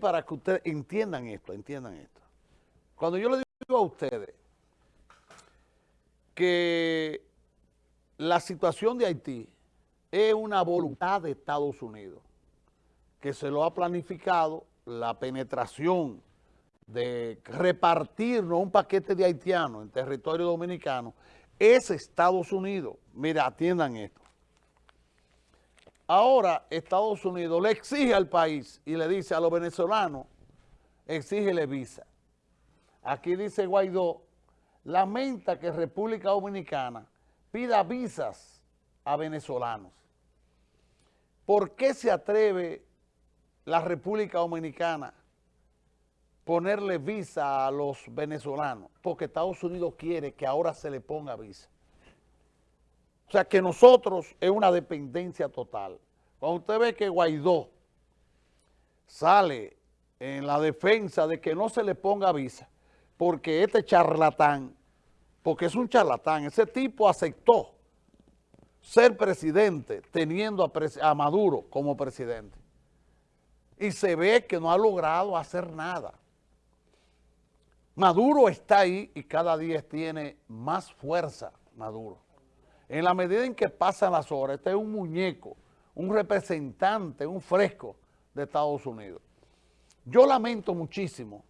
para que ustedes entiendan esto, entiendan esto. Cuando yo le digo a ustedes que la situación de Haití es una voluntad de Estados Unidos, que se lo ha planificado la penetración de repartirnos un paquete de haitianos en territorio dominicano, es Estados Unidos. Mira, atiendan esto. Ahora Estados Unidos le exige al país y le dice a los venezolanos, exígele visa. Aquí dice Guaidó, lamenta que República Dominicana pida visas a venezolanos. ¿Por qué se atreve la República Dominicana ponerle visa a los venezolanos? Porque Estados Unidos quiere que ahora se le ponga visa. O sea que nosotros es una dependencia total. Cuando usted ve que Guaidó sale en la defensa de que no se le ponga visa, porque este charlatán, porque es un charlatán, ese tipo aceptó ser presidente teniendo a, Maduro como presidente. Y se ve que no ha logrado hacer nada. Maduro está ahí y cada día tiene más fuerza Maduro. En la medida en que pasan las horas, este es un muñeco, un representante, un fresco de Estados Unidos. Yo lamento muchísimo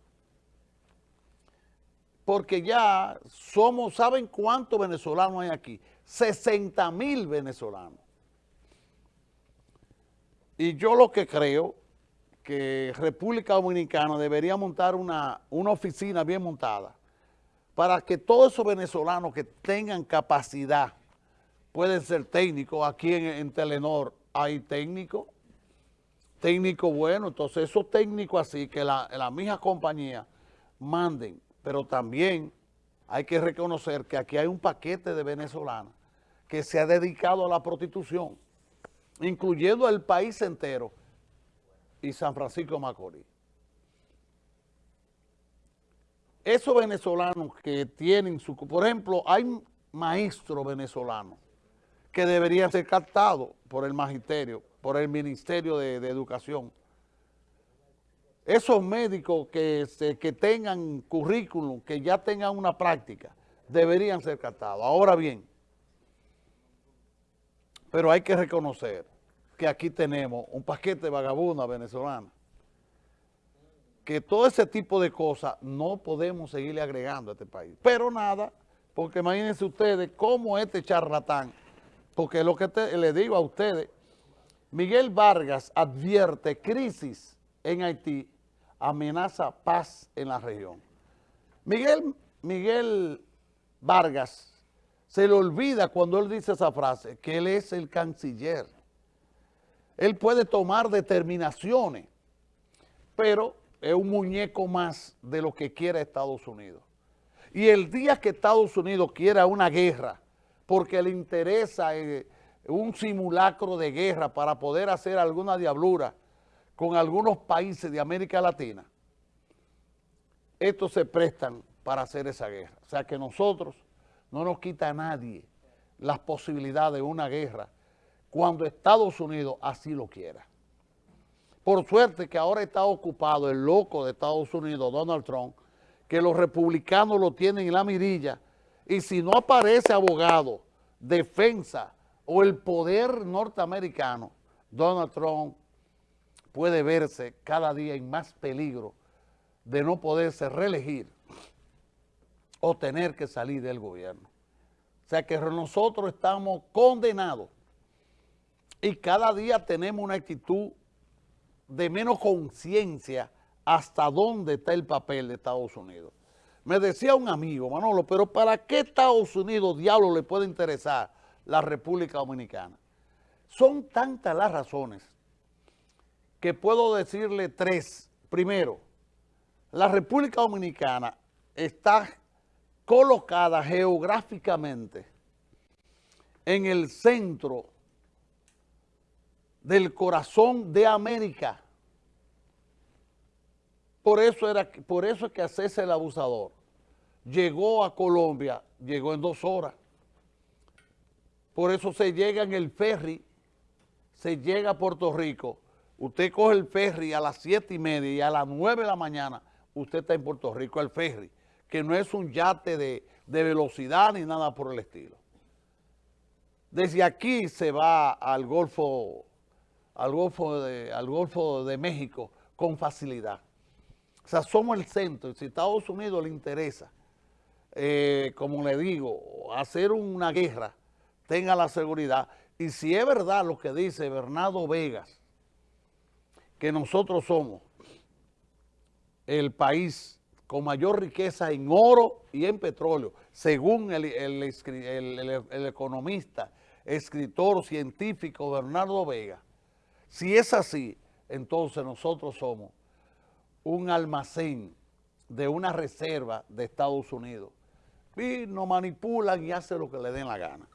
porque ya somos, ¿saben cuántos venezolanos hay aquí? 60 mil venezolanos. Y yo lo que creo que República Dominicana debería montar una, una oficina bien montada para que todos esos venezolanos que tengan capacidad pueden ser técnicos. Aquí en, Telenor hay técnicos, técnicos buenos. Entonces esos técnicos así que la, la misma compañía manden. Pero también hay que reconocer que aquí hay un paquete de venezolanos que se ha dedicado a la prostitución, incluyendo el país entero y San Francisco Macorís. Esos venezolanos que tienen su... Por ejemplo, hay maestros venezolanos que deberían ser captados por el magisterio, por el Ministerio de, Educación. Esos médicos que, que tengan currículum, que ya tengan una práctica, deberían ser captados. Ahora bien, pero hay que reconocer que aquí tenemos un paquete de vagabundas venezolanas, que todo ese tipo de cosas no podemos seguirle agregando a este país. Pero nada, porque imagínense ustedes cómo este charlatán porque lo que le digo a ustedes, Miguel Vargas advierte crisis en Haití, amenaza paz en la región. Miguel, Miguel Vargas se le olvida cuando él dice esa frase, que él es el canciller. Él puede tomar determinaciones, pero es un muñeco más de lo que quiere Estados Unidos. Y el día que Estados Unidos quiera una guerra, porque le interesa eh, un simulacro de guerra para poder hacer alguna diablura con algunos países de América Latina, estos se prestan para hacer esa guerra. O sea que nosotros no nos quita a nadie las posibilidades de una guerra cuando Estados Unidos así lo quiera. Por suerte que ahora está ocupado el loco de Estados Unidos, Donald Trump, que los republicanos lo tienen en la mirilla, y si no aparece abogado, defensa o el poder norteamericano, Donald Trump puede verse cada día en más peligro de no poderse reelegir o tener que salir del gobierno. O sea que nosotros estamos condenados y cada día tenemos una actitud de menos conciencia hasta dónde está el papel de Estados Unidos. Me decía un amigo, Manolo, pero ¿para qué Estados Unidos, diablo, le puede interesar la República Dominicana? Son tantas las razones que puedo decirle tres. Primero, la República Dominicana está colocada geográficamente en el centro del corazón de América. Por eso, era, por eso es que César el abusador llegó a Colombia, llegó en dos horas. Por eso se llega en el ferry, se llega a Puerto Rico Usted coge el ferry a las siete y media y a las nueve de la mañana usted está en Puerto Rico, el ferry, que no es un yate de, de velocidad ni nada por el estilo. Desde aquí se va al Golfo, al Golfo, de, al Golfo de México con facilidad. O sea, somos el centro. Si Estados Unidos le interesa, eh, como le digo, hacer una guerra, tenga la seguridad. Y si es verdad lo que dice Bernardo Vegas, que nosotros somos el país con mayor riqueza en oro y en petróleo, según el, el economista escritor científico Bernardo Vega, si es así, entonces nosotros somos un almacén de una reserva de Estados Unidos y nos manipulan y hacen lo que le den la gana.